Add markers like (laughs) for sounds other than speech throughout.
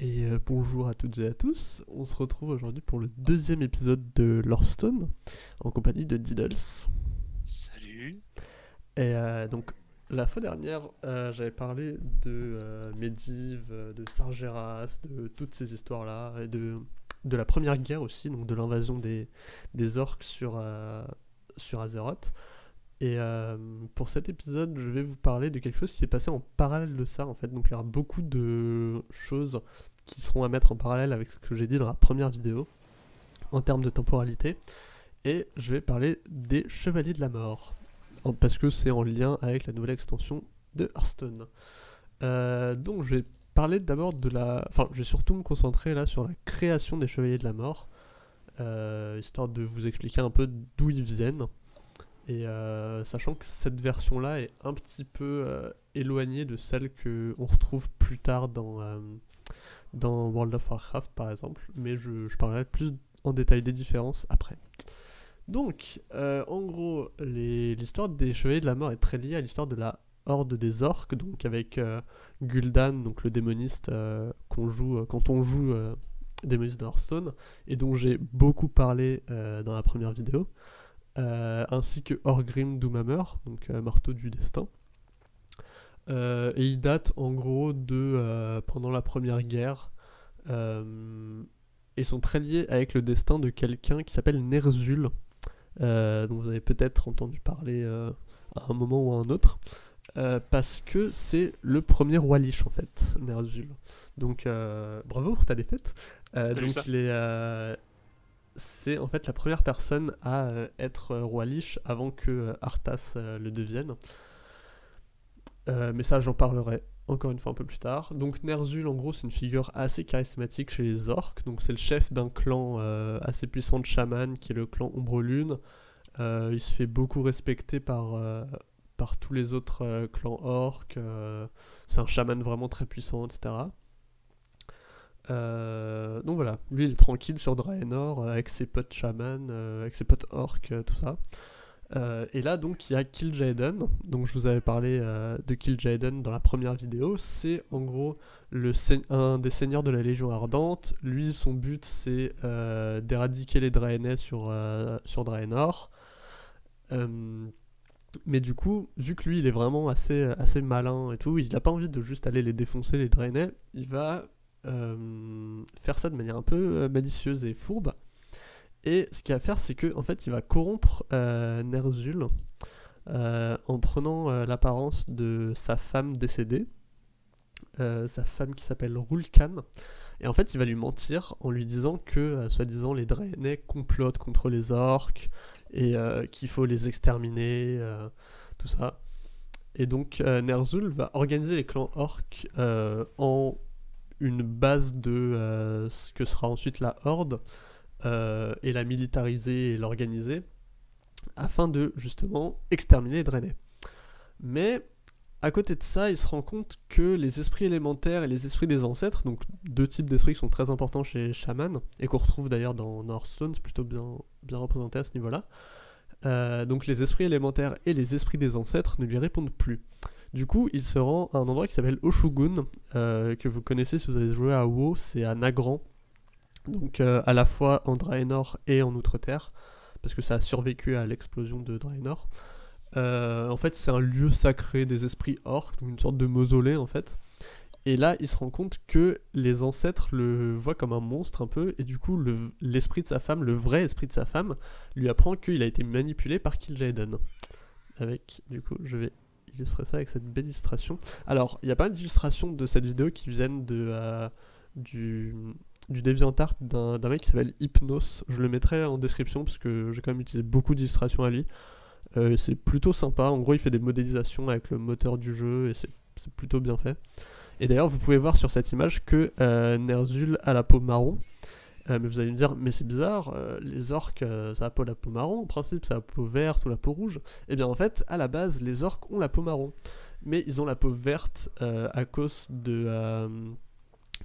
Et euh, bonjour à toutes et à tous. On se retrouve aujourd'hui pour le deuxième épisode de Lorestone en compagnie de Diddles. Salut. Et euh, donc la fois dernière, euh, j'avais parlé de Medivh, de Sargeras, de toutes ces histoires-là, et de, de la première guerre aussi, donc de l'invasion des, des orques sur, sur Azeroth. Et euh, pour cet épisode, je vais vous parler de quelque chose qui s'est passé en parallèle de ça, en fait. Donc il y aura beaucoup de choses qui seront à mettre en parallèle avec ce que j'ai dit dans la première vidéo, en termes de temporalité. Et je vais parler des Chevaliers de la Mort parce que c'est en lien avec la nouvelle extension de Hearthstone. Euh, donc je vais parler d'abord de la... Enfin, je vais surtout me concentrer là sur la création des Chevaliers de la Mort, euh, histoire de vous expliquer un peu d'où ils viennent. Et euh, sachant que cette version-là est un petit peu éloignée de celle que on retrouve plus tard dans, dans World of Warcraft par exemple, mais je, parlerai plus en détail des différences après. Donc, euh, en gros, l'histoire des Chevaliers de la Mort est très liée à l'histoire de la Horde des Orques, donc avec euh, Gul'dan, donc le démoniste euh, qu'on joue quand on joue démoniste de Hearthstone, et dont j'ai beaucoup parlé dans la première vidéo, ainsi que Orgrim Doomhammer, donc marteau du destin. Euh, et il date en gros de euh, pendant la première guerre, euh, et sont très liés avec le destin de quelqu'un qui s'appelle Ner'zhul, euh, dont vous avez peut-être entendu parler à un moment ou à un autre, parce que c'est le premier roi Lich en fait, Ner'zhul. Donc bravo pour ta défaite. Donc ça il est, c'est en fait la première personne à être roi Lich avant que Arthas le devienne. Euh, mais ça j'en parlerai encore une fois un peu plus tard. Donc Ner'zhul en gros c'est une figure assez charismatique chez les orques. Donc c'est le chef d'un clan euh, assez puissant de chaman qui est le clan Ombre Lune. Euh, il se fait beaucoup respecter par, euh, par tous les autres clans orques. c'est un chaman vraiment très puissant, etc. Donc voilà, lui il est tranquille sur Draenor avec ses potes chaman, euh, avec ses potes orques, tout ça. Euh, et là donc il y a Kil'jaeden, donc je vous avais parlé euh, de Kil'jaeden dans la première vidéo, c'est en gros le un des seigneurs de la Légion Ardente, lui son but c'est euh, d'éradiquer les Draenei sur, sur Draenor. Mais du coup, vu que lui il est vraiment assez, assez malin et tout, il n'a pas envie de juste aller les défoncer les Draenei, il va faire ça de manière un peu malicieuse et fourbe. Et ce qu'il va faire, c'est que en fait, il va corrompre euh, Ner'zhul euh, en prenant euh, l'apparence de sa femme décédée, sa femme qui s'appelle Rulkan. Et en fait, il va lui mentir en lui disant que, soi-disant, les Draenei complotent contre les orques et qu'il faut les exterminer, tout ça. Et donc, Ner'zhul va organiser les clans orques en une base de ce que sera ensuite la Horde euh, et la militariser et l'organiser afin de justement exterminer les Draenei. Mais à côté de ça, il se rend compte que les esprits élémentaires et les esprits des ancêtres, donc deux types d'esprits qui sont très importants chez les chamans et qu'on retrouve d'ailleurs dans Hearthstone, c'est plutôt bien, bien représenté à ce niveau-là. Euh, donc les esprits élémentaires et les esprits des ancêtres ne lui répondent plus. Du coup, il se rend à un endroit qui s'appelle Oshugun, euh, que vous connaissez si vous avez joué à WoW, c'est à Nagran, donc euh, à la fois en Draenor et en Outre-Terre, parce que ça a survécu à l'explosion de Draenor. Euh, en fait, c'est un lieu sacré des esprits orques, une sorte de mausolée en fait. Et là, il se rend compte que les ancêtres le voient comme un monstre un peu, et du coup, le- l'esprit de sa femme, le vrai esprit de sa femme, lui apprend qu'il a été manipulé par Kil'jaeden. Avec, du coup, je vais illustrer ça avec cette belle illustration. Alors, il y a pas mal d'illustrations de cette vidéo qui viennent de, euh, du, du DeviantArt d'un d'un mec qui s'appelle Hypnos. Je le mettrai en description parce que j'ai quand même utilisé beaucoup d'illustrations à lui. Euh, c'est plutôt sympa. En gros, il fait des modélisations avec le moteur du jeu et c'est plutôt bien fait. Et d'ailleurs, vous pouvez voir sur cette image que euh, Ner'zhul a la peau marron. Euh, mais vous allez me dire, mais c'est bizarre, euh, les orques, ça a pas la peau marron, en principe, ça a la peau verte ou la peau rouge. Et bien en fait, à la base, les orques ont la peau marron. Mais ils ont la peau verte à cause de,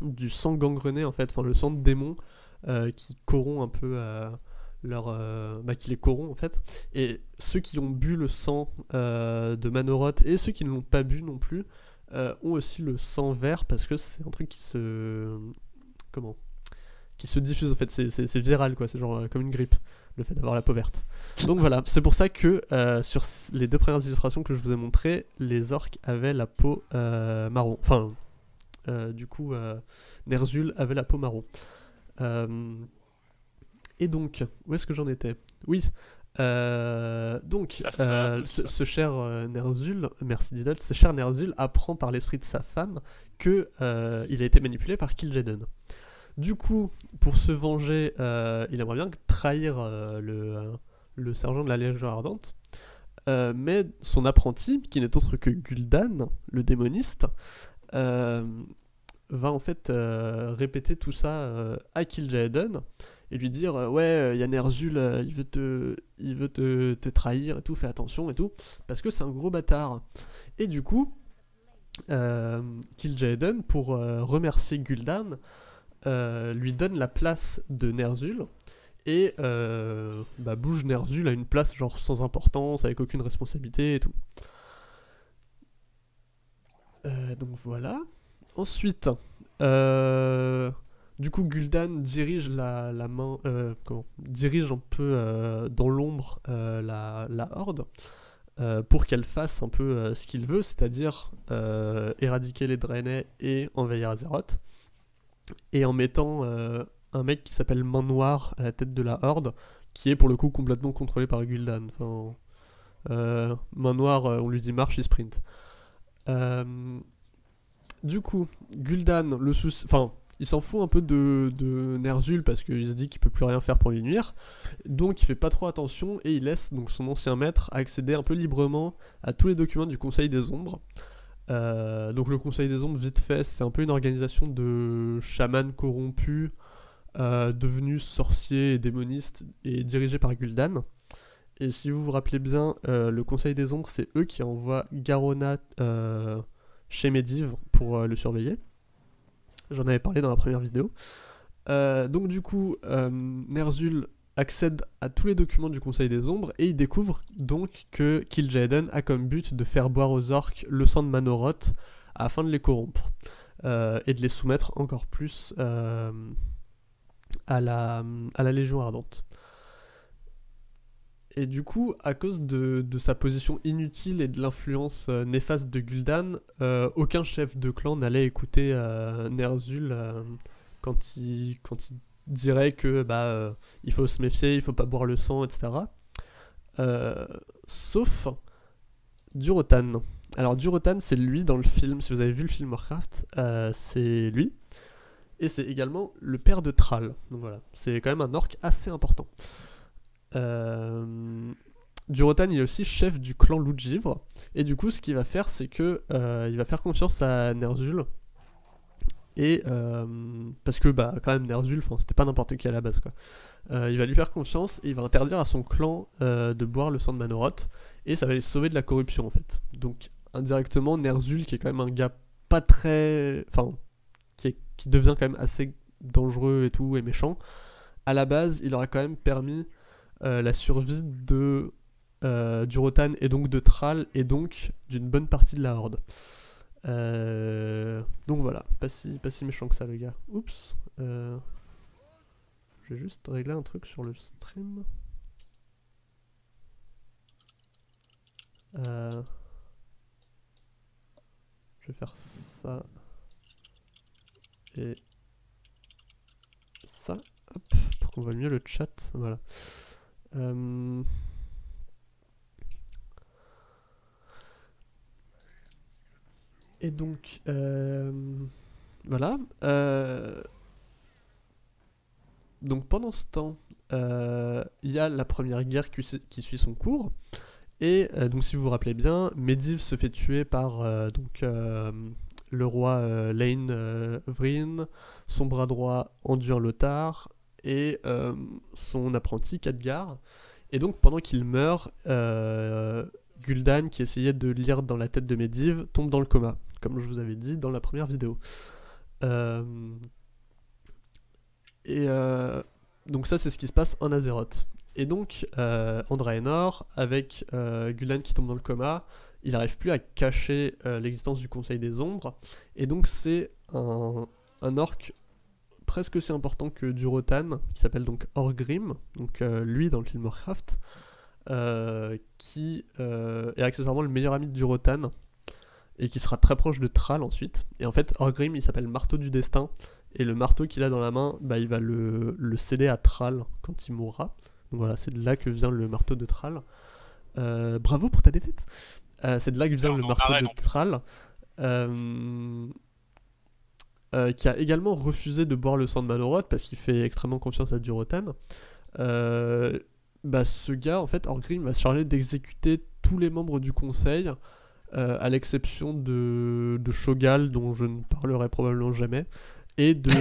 du sang gangrené, en fait, enfin le sang de démon euh, qui corrompt un peu euh, leur, euh, bah, qui les corrompt en fait. Et ceux qui ont bu le sang de Manoroth et ceux qui ne l'ont pas bu non plus ont aussi le sang vert parce que c'est un truc qui se. Comment Qui se diffuse en fait, c'est- viral quoi, c'est genre comme une grippe, le fait d'avoir la peau verte. Donc voilà, c'est pour ça que sur les deux premières illustrations que je vous ai montrées, les orques avaient la peau marron. Enfin, du coup, euh, Ner'zhul avait la peau marron. Euh, et donc, où est-ce que j'en étais? Oui. euh, donc, euh, femme, ce, cher euh, Ner'zhul, merci Diddle, ce cher Ner'zhul apprend par l'esprit de sa femme que euh, il a été manipulé par Kil'jaeden. Du coup, pour se venger, euh, il aimerait bien trahir euh, le, euh, le sergent de la Légion Ardente. Euh, mais son apprenti, qui n'est autre que Gul'dan, le démoniste, euh, va en fait euh, répéter tout ça euh, à Kil'jaeden et lui dire euh, ouais il y a Ner'zhul euh, il veut te il veut te, te trahir et tout fais attention et tout parce que c'est un gros bâtard. Et du coup euh, Kil'jaeden pour euh, remercier Gul'dan euh, lui donne la place de Ner'zhul et euh, bah, bouge Ner'zhul à une place genre sans importance avec aucune responsabilité et tout Euh, donc voilà ensuite euh, du coup, Gul'dan dirige la, la main, euh, dirige un peu dans l'ombre la, horde pour qu'elle fasse un peu ce qu'il veut, c'est-à-dire éradiquer les Draenei et envahir Azeroth. Et en mettant un mec qui s'appelle Main Noire à la tête de la horde, qui est pour le coup complètement contrôlé par Gul'dan. Enfin, Main Noire, on lui dit marche, il sprint. Euh, du coup, Gul'dan, le souci, enfin, il s'en fout un peu de, Ner'zhul parce qu'il se dit qu'il peut plus rien faire pour lui nuire. Donc il fait pas trop attention et il laisse donc son ancien maître accéder un peu librement à tous les documents du Conseil des Ombres. Euh, donc le Conseil des Ombres, vite fait, c'est un peu une organisation de chamans corrompus, euh, devenus sorciers et démonistes et dirigés par Gul'dan. Et si vous vous rappelez bien, euh, le Conseil des Ombres, c'est eux qui envoient Garona euh, chez Medivh pour euh, le surveiller. J'en avais parlé dans la première vidéo. Donc du coup, Ner'zhul accède à tous les documents du Conseil des Ombres et il découvre donc que Kil'jaeden a comme but de faire boire aux orques le sang de Manoroth afin de les corrompre et de les soumettre encore plus à la Légion Ardente. Et du coup, à cause de, de sa position inutile et de l'influence euh, néfaste de Gul'dan, euh, aucun chef de clan n'allait écouter euh, Ner'zhul quand, il, quand il dirait que bah, il faut se méfier, il faut pas boire le sang, etc. Sauf Durotan. Alors Durotan, c'est lui dans le film, si vous avez vu le film Warcraft, c'est lui. Et c'est également le père de Thrall. Donc voilà, c'est quand même un orc assez important. Euh, Durotan il est aussi chef du clan Loup de Givre et du coup ce qu'il va faire c'est que euh, il va faire confiance à Ner'zhul. Et euh, parce que bah quand même Ner'zhul c'était pas n'importe qui à la base quoi. Il va lui faire confiance et il va interdire à son clan de boire le sang de Manoroth et ça va les sauver de la corruption en fait. Donc indirectement Ner'zhul qui est quand même un gars pas très enfin qui, devient quand même assez dangereux et tout et méchant à la base il aurait quand même permis la survie de euh, du Rotan et donc de Thrall et donc d'une bonne partie de la Horde. Euh, donc voilà, pas si, méchant que ça le gars. Oups. euh, je vais juste régler un truc sur le stream. Euh, je vais faire ça et ça, hop, pour qu'on voit mieux le chat. Voilà. Euh, Et donc, euh, voilà. euh, Donc pendant ce temps, il y a la première guerre qui, su- qui suit son cours. Et donc si vous vous rappelez bien, Medivh se fait tuer par donc, le roi Lane Vryn, son bras droit Anduin Lothar et euh, son apprenti Khadgar. Et donc pendant qu'il meurt, euh, Gul'dan, qui essayait de lire dans la tête de Medivh, tombe dans le coma, comme je vous avais dit dans la première vidéo. Euh, et donc ça, c'est ce qui se passe en Azeroth. Et donc, euh, en Draenor, avec Gul'dan qui tombe dans le coma, il n'arrive plus à cacher l'existence du Conseil des Ombres, et donc c'est un, un orc presque aussi important que Durotan, qui s'appelle donc Orgrim, donc euh, lui dans le film Warcraft, euh, qui est accessoirement le meilleur ami de Durotan, et qui sera très proche de Thrall ensuite. Et en fait, Orgrim, il s'appelle Marteau du Destin, et le marteau qu'il a dans la main, bah, il va le, le céder à Thrall quand il mourra. Donc voilà, c'est de là que vient le marteau de Thrall. Euh, bravo pour ta défaite. Euh, c'est de là que vient le marteau de Thrall. Euh, qui a également refusé de boire le sang de Maloroth parce qu'il fait extrêmement confiance à Durotan. bah, ce gars, en fait, Orgrim va se charger d'exécuter tous les membres du conseil, à l'exception de, de Shogal, dont je ne parlerai probablement jamais, (laughs) (laughs) et de,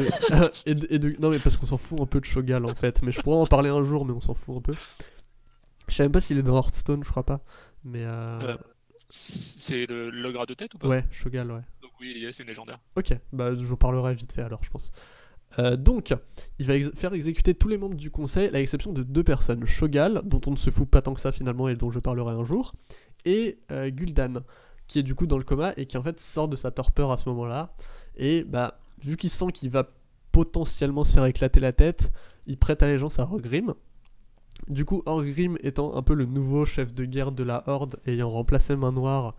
et de, non mais parce qu'on s'en fout un peu de Shogal en fait. Mais je pourrais en parler un jour mais on s'en fout un peu. Je sais même pas s'il est dans Hearthstone je crois pas mais euh... euh c'est le l'ogre de tête ou pas? Ouais Shogal ouais oui c'est une légendaire ok bah je vous parlerai vite fait alors je pense euh, donc, il va faire exécuter tous les membres du conseil, à l'exception de deux personnes. Shogal, dont on ne se fout pas tant que ça finalement et dont je parlerai un jour, et euh, Gul'dan, qui est du coup dans le coma et qui en fait sort de sa torpeur à ce moment-là. Et bah, vu qu'il sent qu'il va potentiellement se faire éclater la tête, il prête allégeance à Orgrim. Du coup, Orgrim étant un peu le nouveau chef de guerre de la Horde, ayant remplacé Main Noire,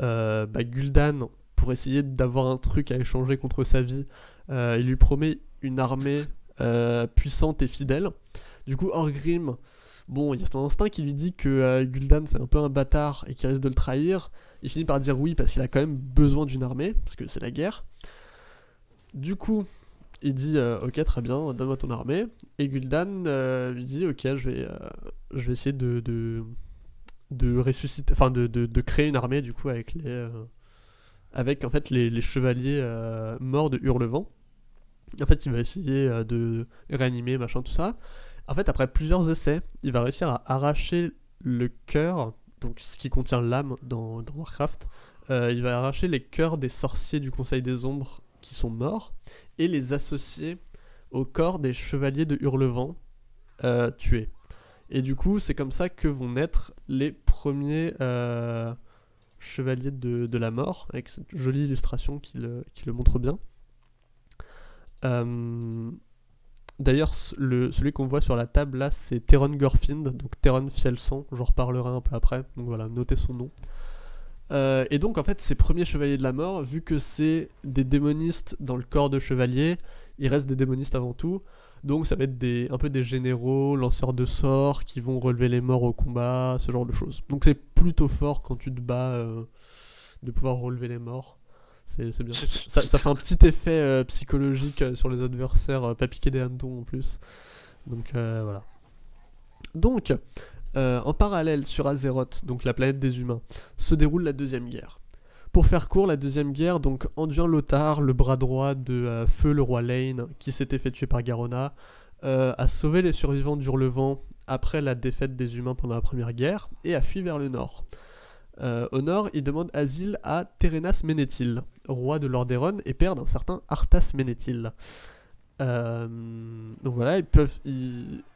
euh, bah, Gul'dan, pour essayer d'avoir un truc à échanger contre sa vie, euh, il lui promet une armée euh, puissante et fidèle. Du coup, Orgrim, bon, il y a son instinct qui lui dit que Gul'dan c'est un peu un bâtard et qu'il risque de le trahir. Il finit par dire oui parce qu'il a quand même besoin d'une armée, parce que c'est la guerre. Du coup, il dit euh, ok très bien, donne-moi ton armée. Et Gul'dan euh, lui dit ok je vais, euh, essayer de, de, ressusciter, enfin de, de, créer une armée du coup avec les, avec en fait les, chevaliers morts de Hurlevent. En fait il va essayer de réanimer machin tout ça. En fait après plusieurs essais, il va réussir à arracher le cœur, donc ce qui contient l'âme dans, Warcraft. il va arracher les cœurs des sorciers du Conseil des Ombres qui sont morts et les associer au corps des chevaliers de Hurlevent euh, tués. Et du coup, c'est comme ça que vont naître les premiers euh, chevaliers de, la mort, avec cette jolie illustration qui le, montre bien. Euh, d'ailleurs, celui qu'on voit sur la table là, c'est Theron Gorfind, donc Theron Fielson, j'en reparlerai un peu après, donc voilà, notez son nom. Euh, et donc en fait ces premiers chevaliers de la mort, vu que c'est des démonistes dans le corps de chevalier, ils restent des démonistes avant tout. Donc ça va être des, un peu des généraux, lanceurs de sorts qui vont relever les morts au combat, ce genre de choses. Donc c'est plutôt fort quand tu te bats euh, de pouvoir relever les morts. C'est bien. Ça, ça, fait un petit effet euh, psychologique sur les adversaires, pas piquer des hannetons en plus. Donc voilà. Donc, euh, en parallèle, sur Azeroth, donc la planète des humains, se déroule la Deuxième Guerre. Pour faire court, la Deuxième Guerre, donc Anduin Lothar, le bras droit de euh, Feu le roi Lane, qui s'était fait tuer par Garona, euh, a sauvé les survivants d'Hurlevent après la défaite des humains pendant la Première Guerre, et a fui vers le nord. au nord, il demande asile à Terenas Ménéthil, roi de Lordaeron et père d'un certain Arthas Ménéthil. donc voilà, ils peuvent.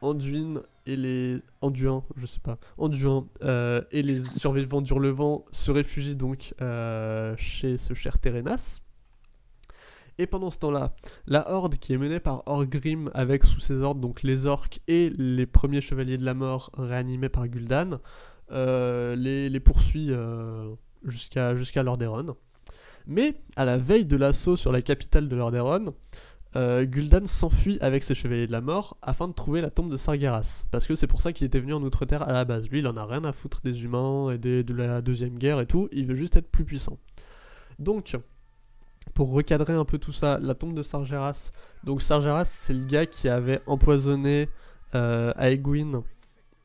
Anduin et les Anduins, je sais pas, Anduins euh, et les (laughs) survivants d'Hurlevent se réfugient donc euh, chez ce cher Terenas. Et pendant ce temps-là, la horde qui est menée par Orgrim avec sous ses ordres donc les orques et les premiers chevaliers de la mort réanimés par Gul'dan euh, les, les, poursuit jusqu'à jusqu'à Lordaeron. Mais à la veille de l'assaut sur la capitale de Lordaeron, euh, Gul'dan s'enfuit avec ses chevaliers de la mort afin de trouver la tombe de Sargeras. Parce que c'est pour ça qu'il était venu en Outre-Terre à la base. Lui, il en a rien à foutre des humains et de la Deuxième Guerre et tout, il veut juste être plus puissant. Donc, pour recadrer un peu tout ça, la tombe de Sargeras. Donc Sargeras, c'est le gars qui avait empoisonné euh, Aegwin,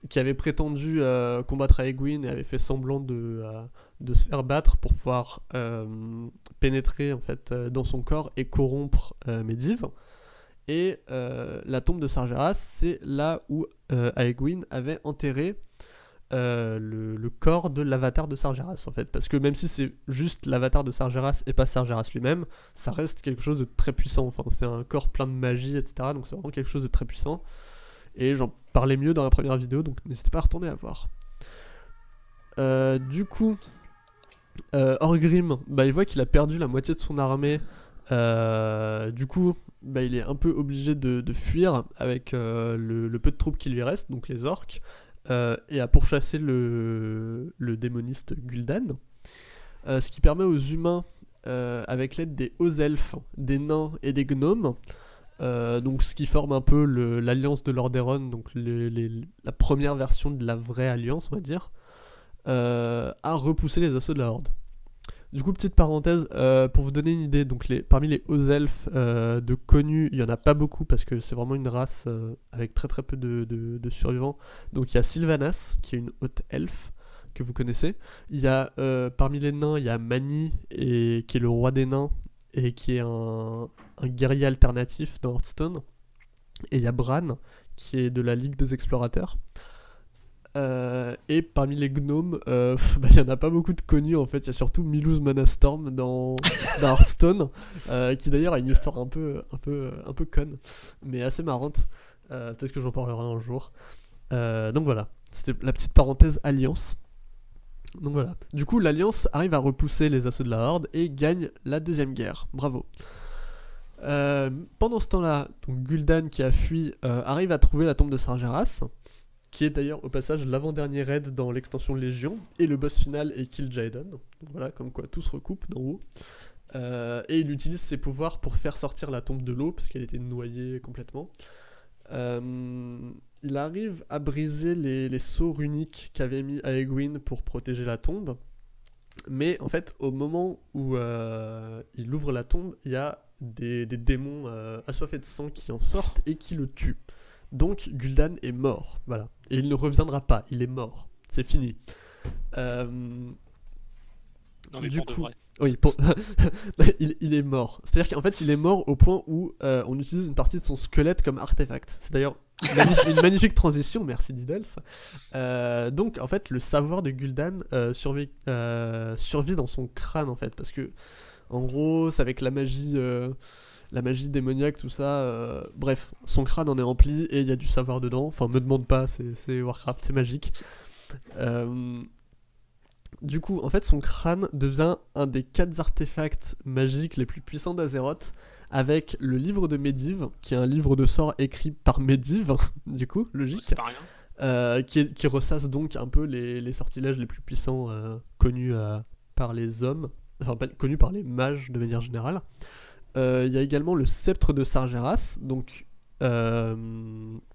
qui avait prétendu euh, combattre Aegwin et avait fait semblant de, de se faire battre pour pouvoir euh, pénétrer en fait euh, dans son corps et corrompre euh, Medivh. Et la tombe de Sargeras, c'est là où Aegwin avait enterré le, corps de l'avatar de Sargeras en fait. Parce que même si c'est juste l'avatar de Sargeras et pas Sargeras lui-même, ça reste quelque chose de très puissant. Enfin, c'est un corps plein de magie, etc. Donc c'est vraiment quelque chose de très puissant. Et j'en parlais mieux dans la première vidéo, donc n'hésitez pas à retourner à voir. du coup, Euh, Orgrim, bah, il voit qu'il a perdu la moitié de son armée. Euh, du coup, bah, il est un peu obligé de, fuir avec euh, le, peu de troupes qui lui restent, donc les orques, et à pourchasser le, démoniste Gul'dan. Ce qui permet aux humains, avec l'aide des hauts elfes, des nains et des gnomes, donc ce qui forme un peu l'alliance de Lordaeron, donc la première version de la vraie alliance, on va dire, euh, à repousser les assauts de la Horde. Du coup, petite parenthèse, euh, pour vous donner une idée, donc les, parmi les hauts elfes euh, de connus, il y en a pas beaucoup parce que c'est vraiment une race avec très très peu de, survivants. Donc il y a Sylvanas, qui est une haute elfe que vous connaissez. Il y a parmi les nains, il y a Mani, et, qui est le roi des nains et qui est un guerrier alternatif dans Hearthstone. Et il y a Bran, qui est de la Ligue des Explorateurs. Euh, et parmi les gnomes, euh, pff, bah, il y en a pas beaucoup de connus en fait. Il y a surtout Milouz Manastorm dans, (laughs) dans Hearthstone, euh, qui d'ailleurs a une histoire un peu, un peu, un peu conne, mais assez marrante. Euh, Peut-être que j'en parlerai un jour. Euh, donc voilà, c'était la petite parenthèse alliance. Donc voilà. Du coup, l'alliance arrive à repousser les assauts de la Horde et gagne la deuxième guerre. Bravo. Euh, pendant ce temps-là, Gul'dan qui a fui euh, arrive à trouver la tombe de Sargeras, qui est d'ailleurs au passage l'avant-dernier raid dans l'extension Légion, et le boss final est Kill Jaden. Voilà, comme quoi tout se recoupe d'en haut. Euh, et il utilise ses pouvoirs pour faire sortir la tombe de l'eau, parce qu'elle était noyée complètement. Euh, il arrive à briser les, les sceaux runiques qu'avait mis Aegwyn pour protéger la tombe. Mais en fait, au moment où euh, il ouvre la tombe, il y a des, des démons assoiffés de sang qui en sortent et qui le tuent. Donc Gul'dan est mort, voilà. Et il ne reviendra pas, il est mort. C'est fini. Euh, Non, mais Du pour de coup- vrai. oui, pour- (laughs) il, il est mort. C'est-à-dire qu'en fait, il est mort au point où euh, on utilise une partie de son squelette comme artefact. C'est d'ailleurs une, magnifique- une magnifique transition, merci Diddles. Euh, donc, en fait, le savoir de Gul'dan euh, survit, euh, survit dans son crâne, en fait, parce que, en gros, c'est avec la magie, la magie démoniaque, tout ça. euh, bref, son crâne en est rempli et il y a du savoir dedans. Enfin, me demande pas, c'est Warcraft, c'est magique. Euh, du coup, en fait, son crâne devient un des quatre artefacts magiques les plus puissants d'Azeroth, avec le livre de Medivh, qui est un livre de sorts écrit par Medivh, (laughs) du coup, logique, C'est pas rien. euh, qui, est- qui ressasse donc un peu les, les sortilèges les plus puissants euh, connus euh, par les hommes, enfin pas connus par les mages de manière générale. Euh, Il y a également le sceptre de Sargeras, donc euh,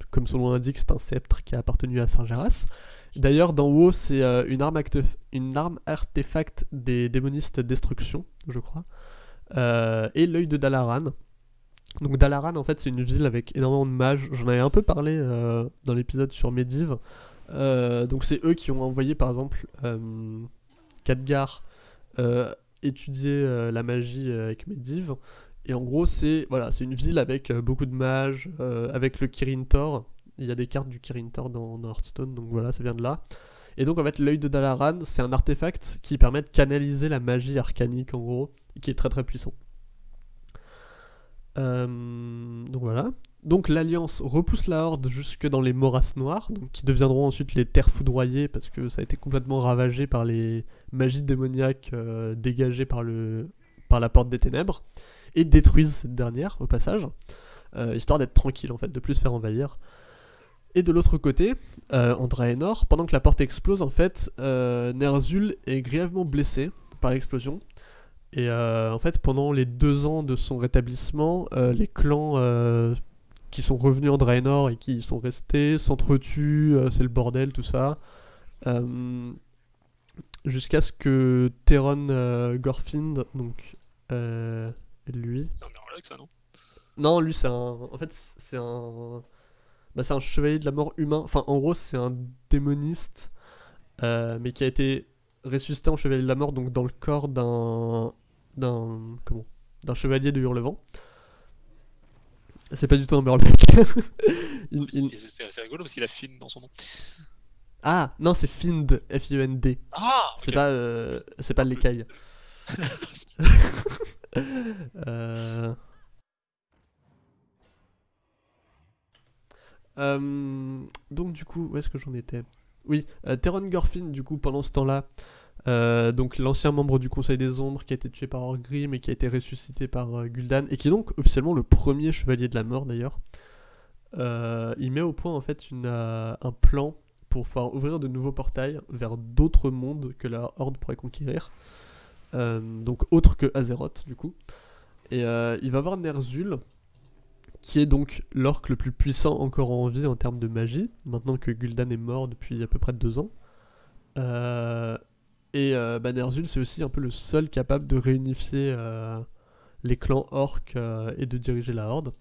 comme son nom l'indique, c'est un sceptre qui a appartenu à Sargeras. D'ailleurs, dans WoW, c'est euh, une, arme une artefact des démonistes destruction, je crois. Et l'œil de Dalaran. Donc Dalaran, en fait, c'est une ville avec énormément de mages. J'en avais un peu parlé dans l'épisode sur Medivh. Donc c'est eux qui ont envoyé, par exemple, Khadgar étudier la magie avec Medivh. Et en gros, c'est voilà, c'est une ville avec euh, beaucoup de mages, euh, avec le Kirin Tor. Il y a des cartes du Kirin Tor dans, Hearthstone, donc voilà, ça vient de là. Et donc en fait, l'œil de Dalaran, c'est un artefact qui permet de canaliser la magie arcanique en gros, qui est très très puissant. Euh, donc voilà. Donc l'Alliance repousse la Horde jusque dans les Morasses Noires, donc qui deviendront ensuite les Terres Foudroyées parce que ça a été complètement ravagé par les magies démoniaques dégagées par, le, par la Porte des Ténèbres, et détruisent cette dernière au passage, euh, histoire d'être tranquille en fait, de plus se faire envahir. Et de l'autre côté, euh, en Draenor, pendant que la porte explose, en fait, euh, Ner'zhul est grièvement blessé par l'explosion. Et euh, en fait, pendant les deux ans de son rétablissement, les clans qui sont revenus en Draenor et qui y sont restés s'entretuent, c'est le bordel, tout ça. Jusqu'à ce que Theron euh, Gorfind, donc lui, C'est un Murloc, ça, non? Non, lui c'est un. En fait, c'est un. Bah, c'est un chevalier de la mort humain. Enfin, en gros, c'est un démoniste, euh, mais qui a été ressuscité en chevalier de la mort, donc dans le corps d'un. d'un. comment? D'un chevalier de Hurlevent. C'est pas du tout un Murloc. (laughs) Il- C'est- rigolo parce qu'il a Finn dans son nom. Ah, non, c'est Find, F-I-E-N-D. Ah C'est pas, euh, c'est pas l'écaille. (laughs) (laughs) Euh, euh, donc du coup, où est-ce que j'en étais? Oui, euh, Theron Gorfin, du coup, pendant ce temps-là, donc l'ancien membre du Conseil des Ombres qui a été tué par Orgrim et qui a été ressuscité par Gul'dan et qui est donc officiellement le premier chevalier de la mort d'ailleurs. Il met au point en fait un plan pour pouvoir ouvrir de nouveaux portails vers d'autres mondes que la Horde pourrait conquérir. Euh, donc autres que Azeroth du coup. Et euh, il va voir Ner'zhul qui est donc l'orc le plus puissant encore en vie en termes de magie, maintenant que Gul'dan est mort depuis à peu près deux ans. Euh, et bah, Ner'zhul, c'est aussi un peu le seul capable de réunifier les clans orques et de diriger la horde.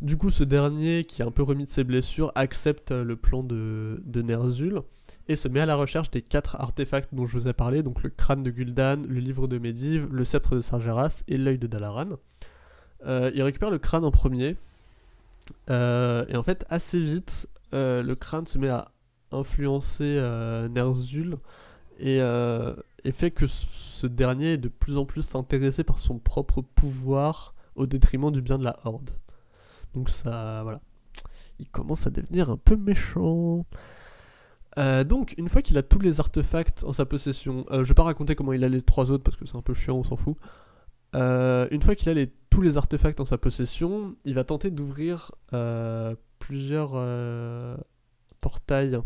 Du coup, ce dernier, qui est un peu remis de ses blessures, accepte le plan de, de Ner'zhul et se met à la recherche des quatre artefacts dont je vous ai parlé, donc le crâne de Gul'dan, le livre de Medivh, le sceptre de Sargeras et l'œil de Dalaran. Euh, il récupère le crâne en premier, euh, et en fait, assez vite, euh, le crâne se met à influencer Ner'zhul et, et fait que ce dernier est de plus en plus intéressé par son propre pouvoir au détriment du bien de la Horde. Donc ça, voilà. Il commence à devenir un peu méchant. Euh, donc, une fois qu'il a tous les artefacts en sa possession, euh, je vais pas raconter comment il a les trois autres parce que c'est un peu chiant, on s'en fout. Euh, une fois qu'il a les, tous les artefacts en sa possession, il va tenter d'ouvrir euh, plusieurs portails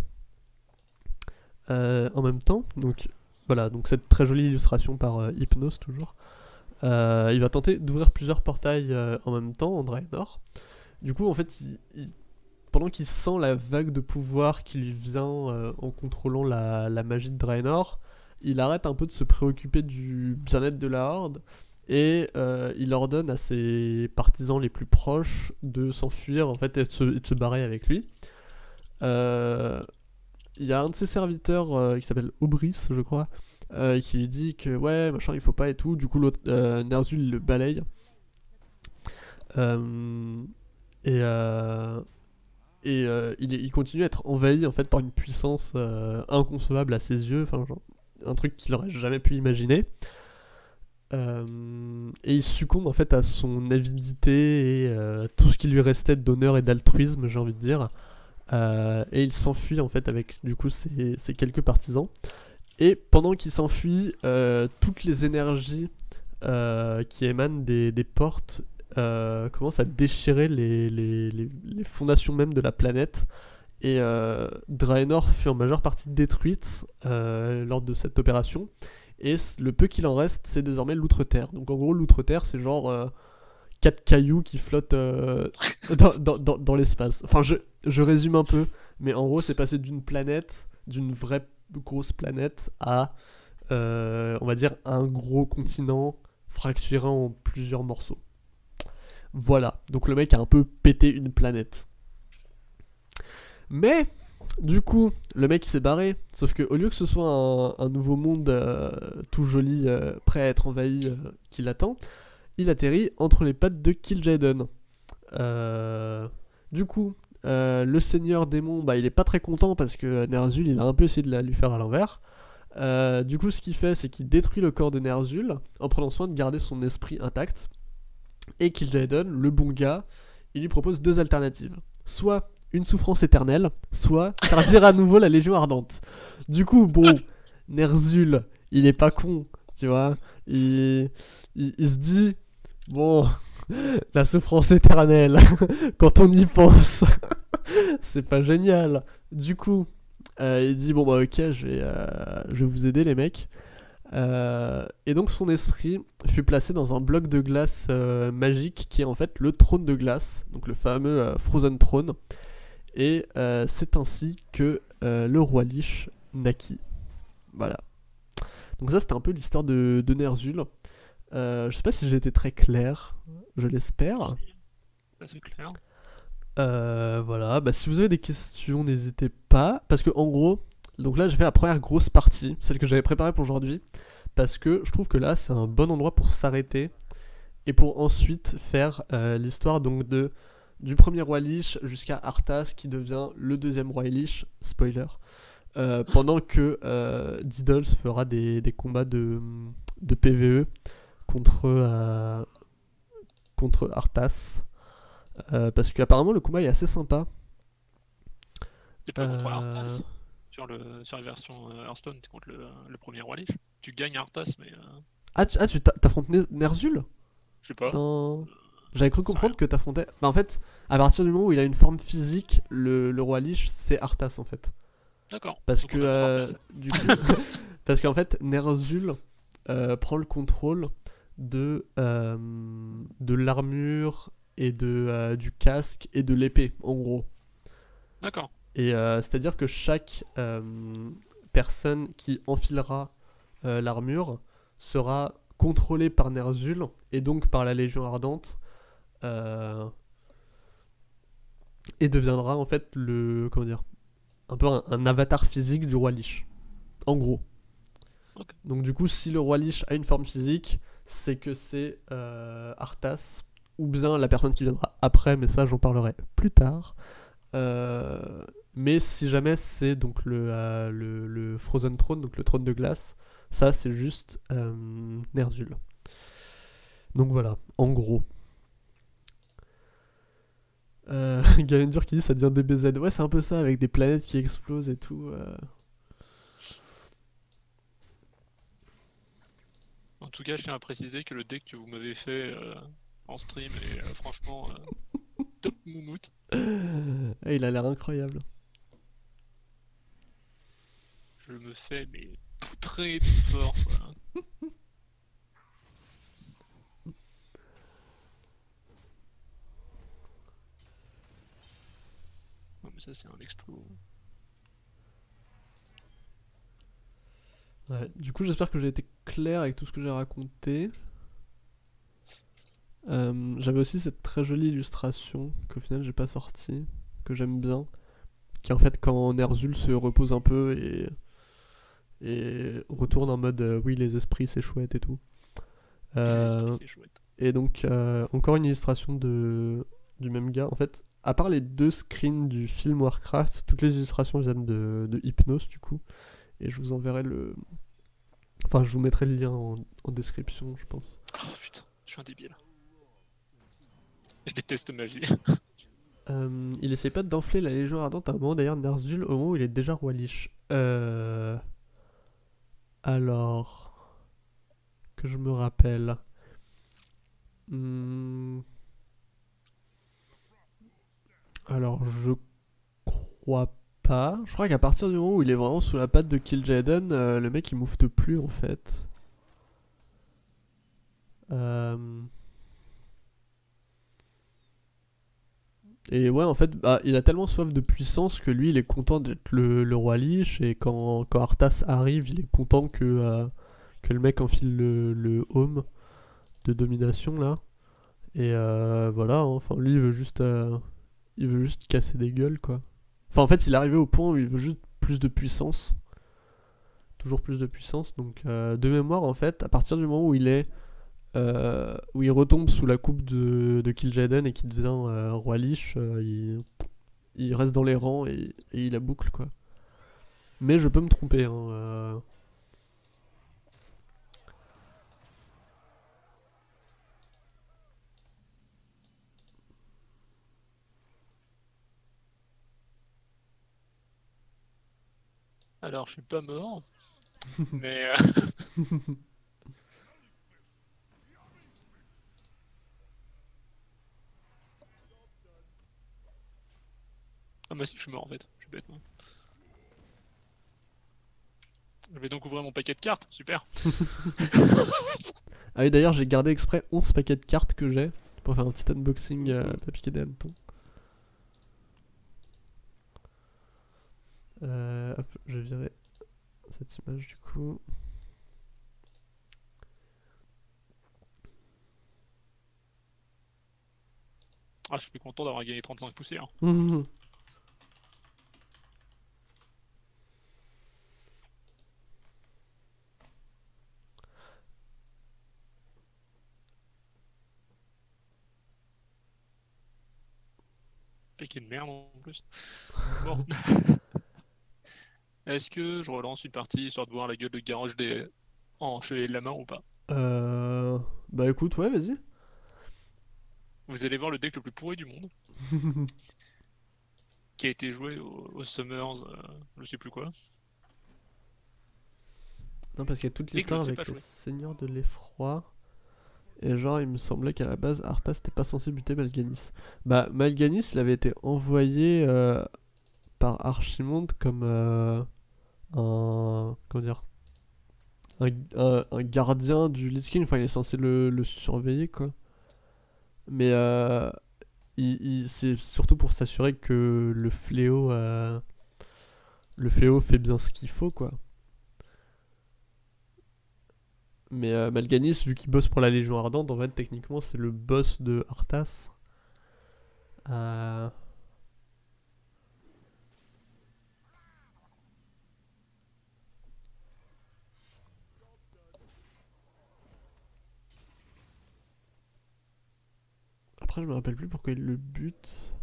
en même temps. Donc voilà, donc cette très jolie illustration par Hypnos toujours. Il va tenter d'ouvrir plusieurs portails en même temps en Draenor. Du coup, en fait, il- pendant qu'il sent la vague de pouvoir qui lui vient euh, en contrôlant la, la magie de Draenor, il arrête un peu de se préoccuper du bien-être de la Horde et euh, il ordonne à ses partisans les plus proches de s'enfuir en fait et de se, de se barrer avec lui. Euh, Il y a un de ses serviteurs qui s'appelle Aubris, je crois, qui lui dit que ouais, machin, il faut pas et tout. Du coup, il le balaye. Et et euh, il, continue à être envahi en fait par une puissance euh, inconcevable à ses yeux, enfin un truc qu'il aurait jamais pu imaginer. Euh, et il succombe en fait à son avidité et euh, tout ce qui lui restait d'honneur et d'altruisme, j'ai envie de dire. Et il s'enfuit en fait avec du coup ses, quelques partisans. Et pendant qu'il s'enfuit, toutes les énergies qui émanent des portes euh, commencent à déchirer les, les- les- fondations même de la planète. Et euh, Draenor fut en majeure partie détruite euh, lors de cette opération. Et le peu qu'il en reste, c'est désormais l'outre-terre. Donc en gros, l'outre-terre, c'est genre quatre cailloux qui flottent (laughs) dans, dans- dans- l'espace. Enfin, je, je résume un peu, mais en gros, c'est passé d'une planète, d'une vraie grosse planète, à, on va dire, un gros continent fracturé en plusieurs morceaux. Voilà, donc le mec a un peu pété une planète. Mais, du coup, le mec s'est barré. Sauf que au lieu que ce soit un, nouveau monde euh, tout joli, euh, prêt à être envahi, euh, qui l'attend, il atterrit entre les pattes de Kil'jaeden. Du coup, le seigneur démon, bah, il est pas très content parce que Ner'zhul, il a un peu essayé de la lui faire à l'envers. Du coup, ce qu'il fait, c'est qu'il détruit le corps de Ner'zhul en prenant soin de garder son esprit intact. Et Kil'jaeden, le bon gars, il lui propose deux alternatives. Soit une souffrance éternelle, soit (laughs) servir à nouveau la Légion Ardente. Du coup, bon, Ner'zhul, il est pas con, tu vois. Il se dit, bon, (laughs) la souffrance éternelle, (laughs) quand on y pense, c'est pas génial. Du coup, euh, il dit, bon bah ok, je vais, euh, je vais vous aider les mecs. Euh, et donc son esprit fut placé dans un bloc de glace euh, magique qui est en fait le trône de glace, donc le fameux euh, Frozen Throne. Et c'est ainsi que le roi Lich naquit. Voilà. Donc ça c'était un peu l'histoire de, de Ner'zhul. Je sais pas si j'ai été très clair, je l'espère. Là, c'est clair. Voilà, bah, si vous avez des questions, n'hésitez pas. Parce que en gros, donc là j'ai fait la première grosse partie, celle que j'avais préparée pour aujourd'hui. Parce que je trouve que là c'est un bon endroit pour s'arrêter. Et pour ensuite faire euh, l'histoire donc de du premier roi Lich jusqu'à Arthas qui devient le deuxième roi Lich, spoiler. Euh, pendant que euh, Diddles fera des, des combats de, de PVE contre, euh, contre Arthas. Parce qu'apparemment le combat est assez sympa. T'es pas contre Arthas sur, le, sur la version euh, Hearthstone, tu contre le, le premier roi Lich. Tu gagnes Arthas, mais euh, Ah, tu ah, t'affrontes Ner- Ner'zhul? Je sais pas. dans... J'avais cru comprendre que t'affrontais... Bah en fait, à partir du moment où il a une forme physique, le, le roi Lich, c'est Arthas en fait. D'accord. Parce Donc que euh, du coup, (laughs) parce qu'en fait Ner'zhul euh, prend le contrôle de euh, de l'armure et de euh, du casque et de l'épée en gros. D'accord. Et euh, c'est-à-dire que chaque euh, personne qui enfilera euh, l'armure sera contrôlée par Ner'zhul et donc par la Légion Ardente et deviendra en fait le comment dire un peu un, un avatar physique du roi Lich. En gros. Donc du coup, si le roi Lich a une forme physique, c'est que c'est euh, Arthas ou bien la personne qui viendra après, mais ça j'en parlerai plus tard. Euh, mais si jamais c'est donc le, euh, le, le Frozen Throne, donc le trône de glace, ça c'est juste euh. Donc voilà, en gros. Euh, (laughs) Galendur qui dit ça devient DBZ. Ouais, c'est un peu ça avec des planètes qui explosent et tout. euh. En tout cas, je tiens à préciser que le deck que vous m'avez fait euh, en stream est franchement (laughs) top moumoute. Ah, il a l'air incroyable. Je me fais mais poutrer de force. voilà. (laughs) Non, mais ça, c'est un exploit. Ouais, du coup, j'espère que j'ai été clair avec tout ce que j'ai raconté. Euh, J'avais aussi cette très jolie illustration qu'au final j'ai pas sortie, que j'aime bien, qui en fait quand Ner'zhul se repose un peu et, et retourne en mode euh, oui les esprits c'est chouette et tout. Euh, chouette. et donc euh, encore une illustration de, du même gars. En fait, à part les deux screens du film Warcraft, toutes les illustrations viennent de, de Hypnos du coup. Et je vous enverrai le... Enfin, je vous mettrai le lien en, en description, je pense. Oh putain, je suis un débile. Je déteste magie. (laughs) Euh, il essaie pas d'enfler la Légion Ardente à un moment, d'ailleurs, Ner'zhul, au moment où il est déjà roi Lich. Euh... Alors... Que je me rappelle... Hmm. Alors, je crois pas. Je crois qu'à partir du moment où il est vraiment sous la patte de Kill Jaden, euh, le mec il moufte plus en fait. Euh... Et ouais, en fait, bah, il a tellement soif de puissance que lui, il est content d'être le, roi Lich. Et quand, quand Arthas arrive, il est content que, euh, que le mec enfile le, le home de domination là. Et euh, voilà, enfin, lui, il veut juste, euh, il veut juste casser des gueules quoi. Enfin, en fait, il est arrivé au point où il veut juste plus de puissance. Toujours plus de puissance. Donc, de mémoire, en fait, à partir du moment où il est. euh, où il retombe sous la coupe de, de Kil'jaeden et qu'il devient euh, roi Lich, euh, il, il reste dans les rangs et, et il la boucle, quoi. Mais je peux me tromper, hein. euh. Alors, je suis pas mort. (laughs) mais. (laughs) Ah bah si, je suis mort en fait. Je suis bête, moi. Je vais donc ouvrir mon paquet de cartes. Super. (laughs) Ah oui, d'ailleurs, j'ai gardé exprès 11 paquets de cartes que j'ai pour faire un petit unboxing euh, pas piquer des hannetons. Euh, hop, je vais virer cette image du coup. Ah, je suis content d'avoir gagné 35 poussières. (laughs) Paquet de merde en plus. Bon. (laughs) Est-ce que je relance une partie histoire de voir la gueule de garage des. en chevalier de la main ou pas Euh, bah écoute, ouais, vas-y. Vous allez voir le deck le plus pourri du monde. (laughs) qui a été joué au, au Summers, euh, je sais plus quoi. Non, parce qu'il y a toute Et que l'histoire l'autre, c'est avec pas les joué. seigneurs de l'effroi. Et genre, il me semblait qu'à la base, Arthas n'était pas censé buter Malganis. Bah, Malganis, il avait été envoyé euh, par Archimonde comme euh, un. Comment dire un, un- gardien du Lich King. Enfin, il est censé le, le surveiller, quoi. Mais euh, il- c'est surtout pour s'assurer que le fléau. euh, le fléau fait bien ce qu'il faut, quoi. Mais euh, Malganis, vu qu'il bosse pour la Légion Ardente, en fait, techniquement, c'est le boss de Arthas. Euh, Après, je me rappelle plus pourquoi il le bute.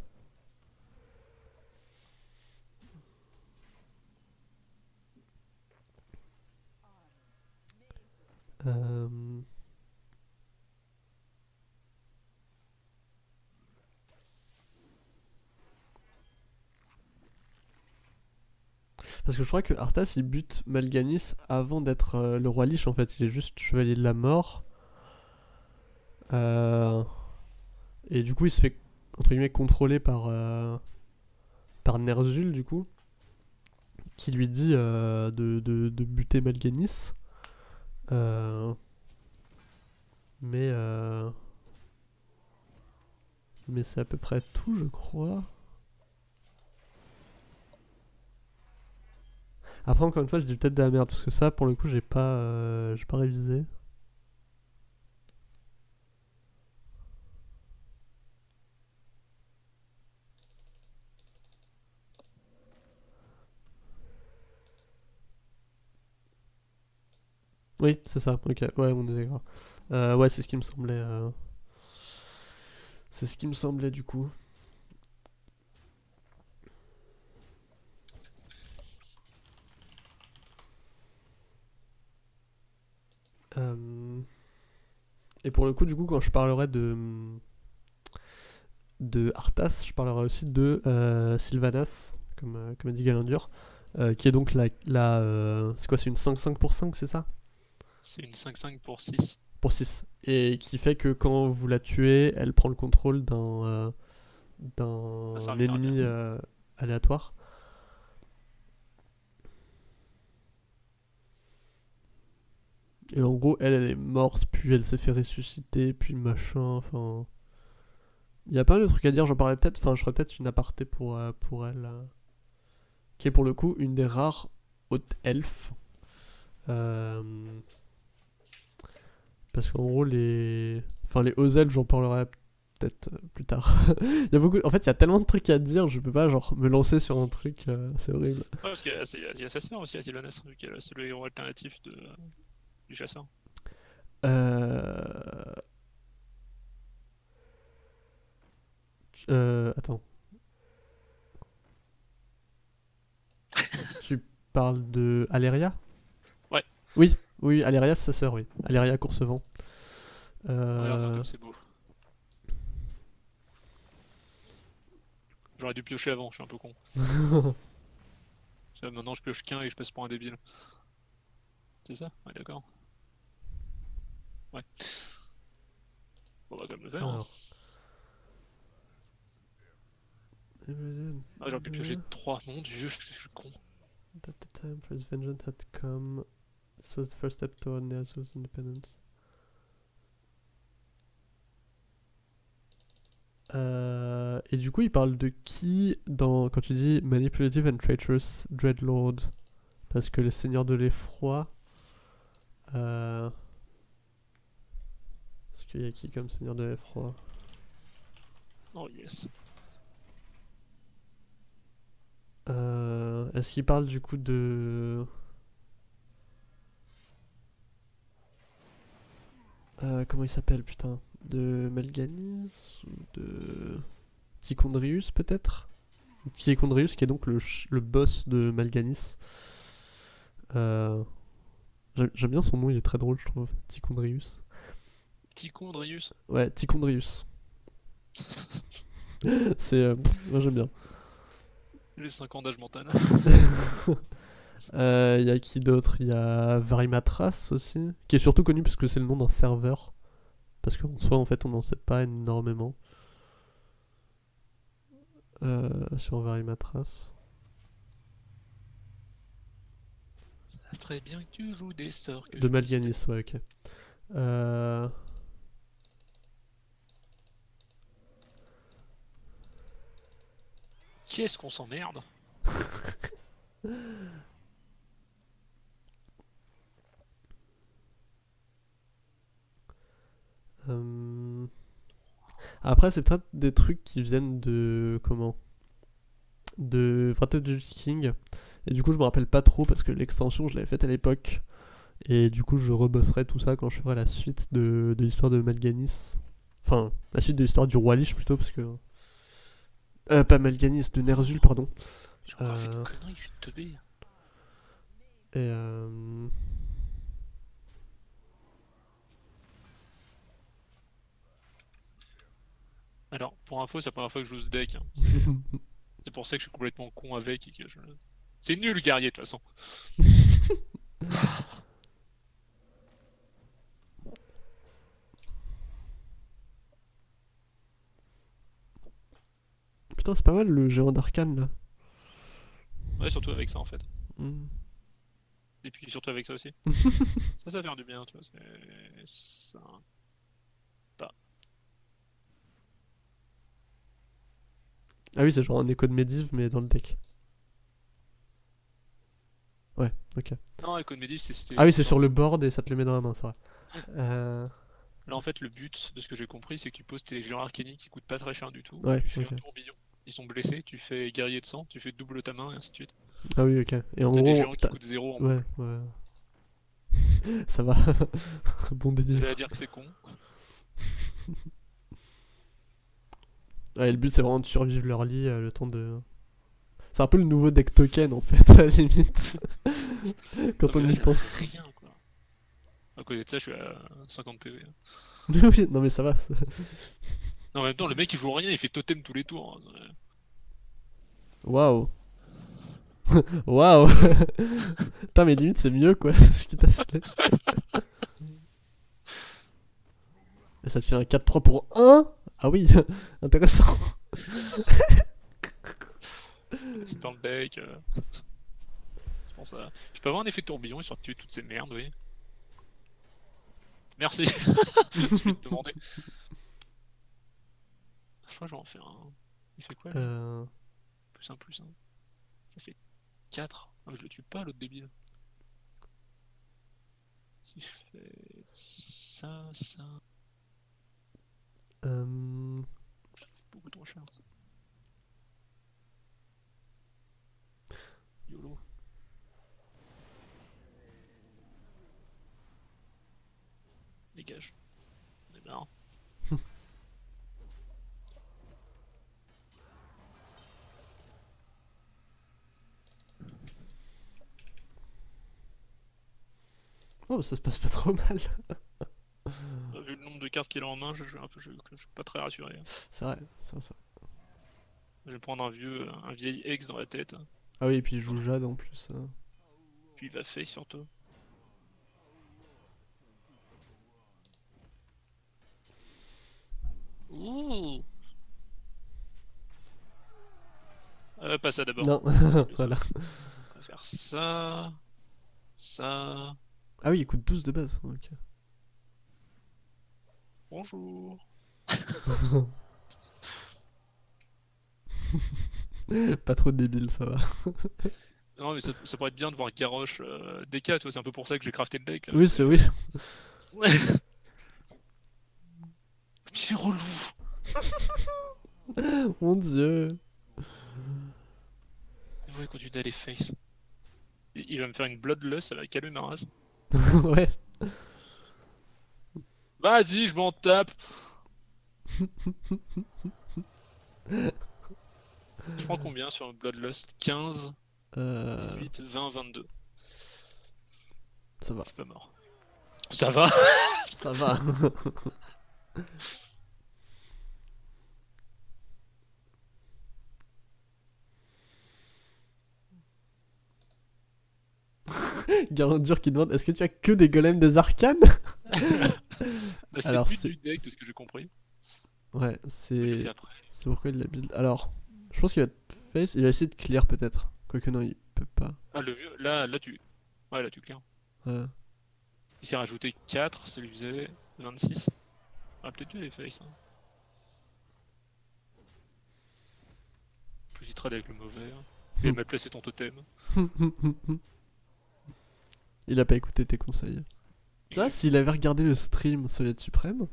Parce que je crois que Arthas il bute Malganis avant d'être euh, le roi Lich en fait, il est juste chevalier de la mort. Euh, Et du coup il se fait entre guillemets contrôler par, euh, par Ner'zhul du coup, qui lui dit euh, de, de, de buter Malganis. Mais Mais c'est à peu près tout je crois. Après, encore une fois, je dis peut-être de la merde parce que ça, pour le coup, j'ai pas, euh, j'ai pas révisé. Oui, c'est ça. Ok, ouais, on est. Euh, ouais, c'est ce qui me semblait. euh, C'est ce qui me semblait du coup. Et pour le coup, du coup, quand je parlerai de de Arthas, je parlerai aussi de euh, Sylvanas, comme, euh, comme a dit Galandur, euh, qui est donc la, la euh, c'est quoi, c'est une 5-5 pour 5, c'est ça? C'est une 5-5 pour 6. Pour 6. Et qui fait que quand vous la tuez, elle prend le contrôle d'un d'un ennemi aléatoire. Et en gros, elle, elle est morte, puis elle s'est fait ressusciter, puis machin, enfin... Il y a pas mal de trucs à dire, j'en parlerai peut-être, enfin je ferai peut-être une aparté pour, euh, pour elle. euh, qui est pour le coup une des rares hautes elfes. Euh, parce qu'en gros, les... Enfin, les hauts elfes, j'en parlerai peut-être plus tard. (laughs) il y a beaucoup... En fait, il y a tellement de trucs à dire, je peux pas genre me lancer sur un truc, c'est horrible. Ouais, parce qu'il y a, il y a sa sœur aussi, Sylvanas, vu qu'elle c'est le héros alternatif de, du chasseur. Euh... euh, Attends. (laughs) tu parles de Aléria Ouais. Oui, oui, Aléria c'est sa sœur, oui. Aléria Coursevent. Euh... c'est beau. J'aurais dû piocher avant, je suis un peu con. (laughs) Maintenant je pioche qu'un et je passe pour un débile. C'est ça? Ouais, d'accord. Ouais. On va quand même le faire. hein. Alors. Ah, j'aurais pu piocher 3, mon dieu, je je suis con. At the time for his vengeance had come, this was the first step toward Ner'zhul's independence. Euh, et du coup, il parle de qui dans quand tu dis manipulative and traitorous dreadlord? Parce que les seigneurs de l'effroi. Euh, Est-ce qu'il y a qui comme seigneur de l'effroi Oh yes. Euh, Est-ce qu'il parle du coup de. Euh, comment il s'appelle, putain? De Melganis Ou de. Tichondrius, peut-être? Tichondrius, qui est donc le, le boss de Malganis. Euh, J'aime bien son nom, il est très drôle, je trouve. Tichondrius. Tichondrius. Ouais, Tichondrius. (laughs) C'est. euh, moi, j'aime bien. Les 5 ans d'âge Montana. (laughs) Euh, Il y a qui d'autre? Il y a Varimatras aussi, qui est surtout connu parce que c'est le nom d'un serveur. Parce qu'en soi, en fait, on n'en sait pas énormément. Euh, sur Varimatras. Serait bien que tu joues des sorts. Que De Malganis, ouais, ok. Euh, Qui est-ce qu'on s'emmerde? (laughs) Euh, Après, c'est peut-être des trucs qui viennent de. Comment? De Lich King. Et du coup, je me rappelle pas trop parce que l'extension, je l'avais faite à l'époque. Et du coup, je rebosserai tout ça quand je ferai la suite de, de l'histoire de Malganis. Enfin, la suite de l'histoire du roi Lich plutôt, parce que. Euh, pas Malganis, de Ner'zhul, pardon. J'ai encore fait Euh. une connerie, je suis teubé. Et euh... Alors, pour info, c'est la première fois que je joue ce deck. hein. (laughs) C'est pour ça que je suis complètement con avec et que je... C'est nul, guerrier, de toute façon. (laughs) Putain, c'est pas mal le géant d'arcane là. Ouais, surtout avec ça, en fait. Hmm. Et puis surtout avec ça aussi. (laughs) ça, ça fait du bien, tu vois. C'est... Ça... Ah oui, c'est genre un écho de Medivh, mais dans le deck. Ouais, ok. Non, de Medivh, c'est... c'était- Ah oui, c'est sur le board et ça te le met dans la main, c'est vrai. Euh... Là, en fait, le but, de ce que j'ai compris, c'est que tu poses tes géants arcaniques qui coûtent pas très cher du tout. Ouais, tu fais un tourbillon. Ils sont blessés, tu fais guerrier de sang, tu fais double ta main et ainsi de suite. Ah oui, ok. Et en T'as des géants gros, qui coûtent zéro en ouais, ouais. (laughs) ça va. (laughs) bon délire. J'allais dire que c'est con. (laughs) Ouais, le but c'est vraiment de survivre leur lit euh, le temps de. C'est un peu le nouveau deck token en fait, à la limite. (laughs) Quand Non, on là, y pense. Rien, quoi. À côté de ça, je suis à 50 PV. (laughs) oui, non mais ça va. ça- Non, en même temps, le mec il joue rien, il fait totem tous les tours. hein. Waouh. (laughs) Waouh. Putain, mais limite c'est mieux quoi, ce qui t'a fait. Et ça te fait un 4-3 pour 1 Ah oui, intéressant. (laughs) C'est dans le deck. euh. C'est pour ça. Je peux avoir un effet tourbillon de tuer toutes ces merdes, oui. Merci. (laughs) Je suis demandé. Je crois que je vais en faire un. Il fait quoi Euh... Plus un, plus un. Ça fait 4. Ah, mais je le tue pas l'autre débile. Si je fais ça, ça. euh, Beaucoup trop cher. YOLO. Dégage. On est marre. (laughs) Oh, ça se passe pas trop mal. Euh, Vu le nombre de cartes qu'il a en main, je, je, un peu- je, je suis pas très rassuré. C'est vrai, c'est ça. Je vais prendre un vieux, un vieil ex dans la tête, Ah oui, et puis il joue Jade en plus. euh. puis il va face surtout. Ouh euh, Pas ça d'abord. Non, voilà. On va (laughs) faire ça, ça. Ah oui, il coûte 12 de base. Ok. Bonjour. (laughs) (laughs) (laughs) pas trop débile, ça va. (laughs) Non mais ça, ça pourrait être bien de voir Garrosh euh, DK, tu vois, c'est un peu pour ça que j'ai crafté le deck. Là. Oui, c'est oui. Petit (laughs) relou. Mon dieu. Ouais, quand tu les face. Il il va me faire une bloodlust, ça va calmer ma race. ouais. Vas-y, je m'en tape. Je prends combien sur Bloodlust? 15 euh... 18, 20, 22. Ça va. Je suis pas mort. Ça va (laughs) Ça va. (laughs) Garlandur qui demande est-ce que tu as que des golems des arcanes? (laughs) Bah, c'est le but du deck, de ce que j'ai compris. Ouais, c'est. C'est pourquoi il la build. Alors, je pense qu'il va face, il va essayer de clear peut-être. Quoique non, il peut pas. Ah, le mieux, là, là, tu. Ouais, là, tu clear. Ouais. Il s'est rajouté 4, ça lui faisait 26. Ah, peut-être tu les face. Hein. Plus il trade avec le mauvais. hein. Il va (laughs) mal placer ton totem. (laughs) il a pas écouté tes conseils. Tu vois, s'il avait regardé le stream Soviet Suprême,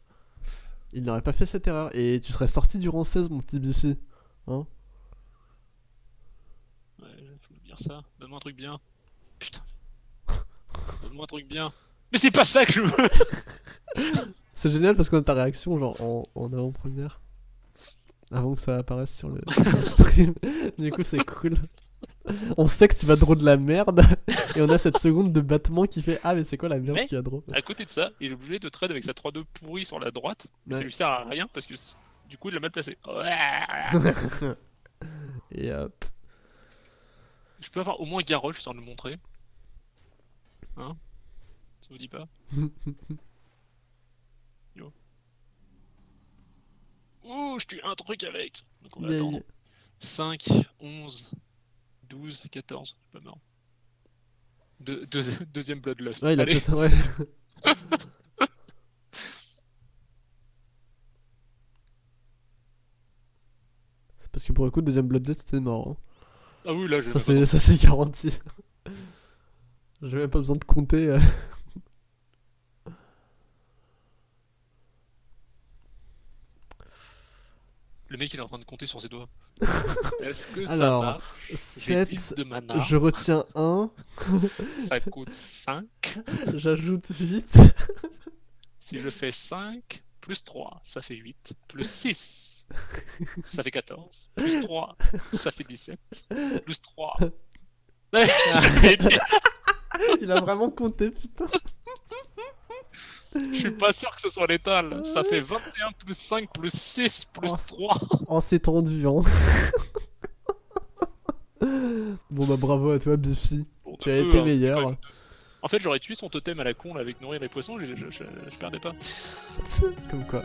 (laughs) il n'aurait pas fait cette erreur. Et tu serais sorti du rang 16, mon petit Bifi. Hein Ouais, faut me dire ça. Donne-moi un truc bien. Putain. (laughs) Donne-moi un truc bien. Mais c'est pas ça que je veux (laughs) C'est génial parce qu'on a ta réaction genre en, en avant-première. Avant que ça apparaisse sur le, sur le stream. (laughs) du coup, c'est cool. On sait que tu vas draw de la merde. Et on a cette seconde de battement qui fait Ah, mais c'est quoi la merde Mais- qui a draw À côté de ça, il est obligé de trade avec sa 3-2 pourrie sur la droite. Mais ça lui sert à rien parce que du coup il l'a mal placé. (laughs) Et hop. Je peux avoir au moins Garrosh sans le montrer. Hein? Ça vous dit pas? (laughs) Yo. Ouh, je tue un truc avec. Donc on va Yay. attendre. 5, 11, 12, 14. Je suis pas mort. Deux- deux- (laughs) deuxième Bloodlust. Ouais, il a Allez. Ouais. Parce que pour le coup, deuxième Bloodlust, c'était mort. hein. Ah oui, là, je Ça, c'est, ça, c'est garanti. (laughs) J'ai même pas besoin de compter. euh. Le mec, il est en train de compter sur ses doigts. (laughs) Est-ce que ça Alors, marche J'ai 10 7. de mana. Je retiens 1. (laughs) Ça coûte 5. J'ajoute 8. Si je fais 5, plus 3, ça fait 8. Plus 6, (laughs) ça fait 14. Plus 3, ça fait 17. Plus 3. J'avais été- Il a vraiment compté, putain. Je suis pas sûr que ce soit létal. Ça fait 21 plus 5 plus 6 plus Oh, 3. Oh, c'est tendu, hein. (laughs) bon, bah, bravo à toi, Biffy. Bon, Tu as peu, été hein, meilleur. En fait, j'aurais tué son totem à la con là, avec nourrir les poissons, je, je, je- je perdais pas. (laughs) Comme quoi.